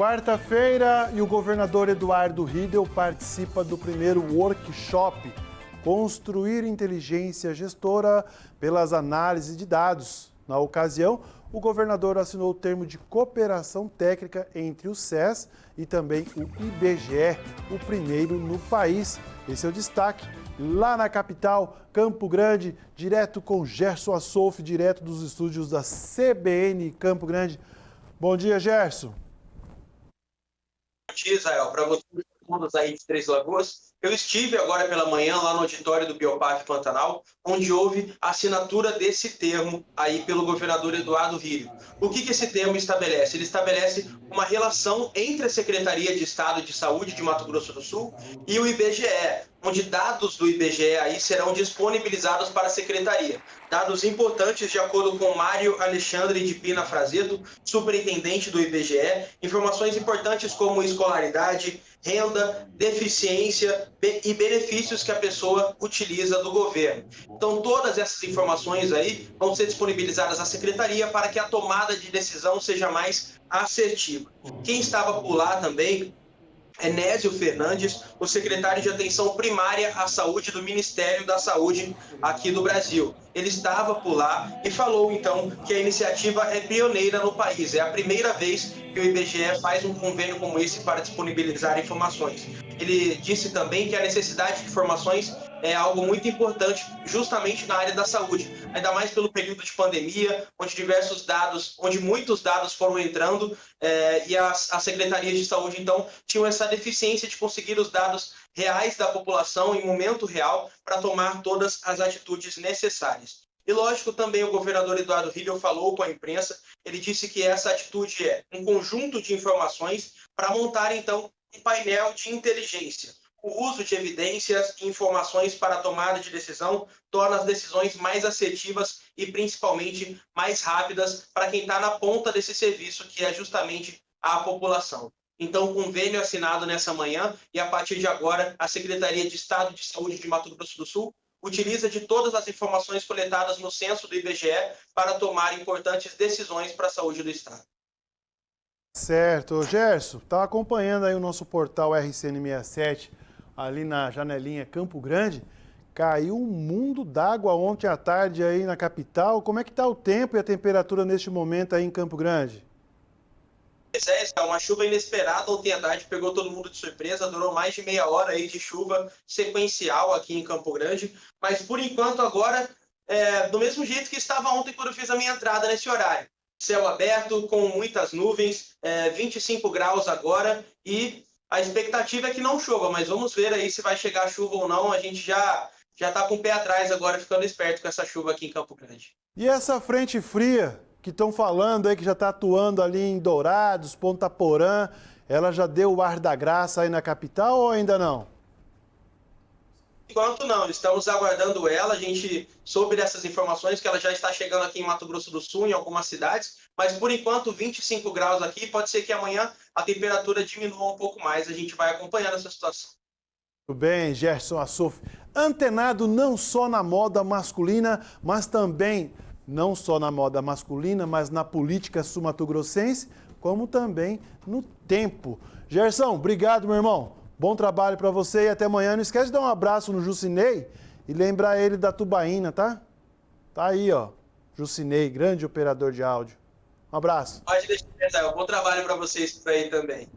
Quarta-feira e o governador Eduardo Riedel participa do primeiro workshop Construir Inteligência Gestora pelas Análises de Dados. Na ocasião, o governador assinou o termo de cooperação técnica entre o SES e também o IBGE, o primeiro no país. Esse é o destaque lá na capital, Campo Grande, direto com Gerson Assolf, direto dos estúdios da CBN Campo Grande. Bom dia, Gerson. Israel. Para vocês aí de Três Lagoas, eu estive agora pela manhã lá no auditório do Bioparque Pantanal, onde houve a assinatura desse termo aí pelo governador Eduardo Rio. O que, que esse termo estabelece? Ele estabelece uma relação entre a Secretaria de Estado de Saúde de Mato Grosso do Sul e o IBGE, onde dados do IBGE aí serão disponibilizados para a Secretaria. Dados importantes de acordo com Mário Alexandre de Pina Frazeto, superintendente do IBGE, informações importantes como escolaridade, renda, deficiência e benefícios que a pessoa utiliza do governo. Então, todas essas informações aí vão ser disponibilizadas à Secretaria para que a tomada de decisão seja mais assertiva. Quem estava por lá também Enésio Fernandes, o secretário de Atenção Primária à Saúde do Ministério da Saúde aqui do Brasil. Ele estava por lá e falou então que a iniciativa é pioneira no país. É a primeira vez que o IBGE faz um convênio como esse para disponibilizar informações. Ele disse também que a necessidade de informações é algo muito importante justamente na área da saúde, ainda mais pelo período de pandemia, onde diversos dados, onde muitos dados foram entrando é, e as, as secretarias de saúde então tinham essa deficiência de conseguir os dados reais da população em momento real para tomar todas as atitudes necessárias. E lógico, também o governador Eduardo Riedel falou com a imprensa, ele disse que essa atitude é um conjunto de informações para montar então um painel de inteligência o uso de evidências e informações para a tomada de decisão torna as decisões mais assertivas e principalmente mais rápidas para quem está na ponta desse serviço, que é justamente a população. Então, convênio assinado nessa manhã e a partir de agora, a Secretaria de Estado de Saúde de Mato Grosso do Sul utiliza de todas as informações coletadas no censo do IBGE para tomar importantes decisões para a saúde do Estado. Certo. Gerson, está acompanhando aí o nosso portal RCN67 ali na janelinha Campo Grande, caiu um mundo d'água ontem à tarde aí na capital. Como é que está o tempo e a temperatura neste momento aí em Campo Grande? Pois é, uma chuva inesperada ontem à tarde, pegou todo mundo de surpresa, durou mais de meia hora aí de chuva sequencial aqui em Campo Grande, mas por enquanto agora, é, do mesmo jeito que estava ontem quando eu fiz a minha entrada nesse horário. Céu aberto, com muitas nuvens, é, 25 graus agora e a expectativa é que não chova, mas vamos ver aí se vai chegar chuva ou não. A gente já já está com o pé atrás agora, ficando esperto com essa chuva aqui em Campo Grande. E essa frente fria que estão falando aí, que já está atuando ali em Dourados, Ponta Porã, ela já deu o ar da graça aí na capital ou ainda não? Enquanto não, estamos aguardando ela. A gente soube dessas informações que ela já está chegando aqui em Mato Grosso do Sul, em algumas cidades, mas por enquanto 25 graus aqui. Pode ser que amanhã a temperatura diminua um pouco mais. A gente vai acompanhando essa situação. Tudo bem, Gerson Assouf. Antenado não só na moda masculina, mas também não só na moda masculina, mas na política sumatogrossense, como também no tempo. Gerson, obrigado, meu irmão. Bom trabalho para você e até amanhã. Não esquece de dar um abraço no Jucinei e lembrar ele da tubaína, tá? Tá aí, ó. Jucinei, grande operador de áudio. Um abraço. Pode deixar, Bom trabalho para vocês por aí também.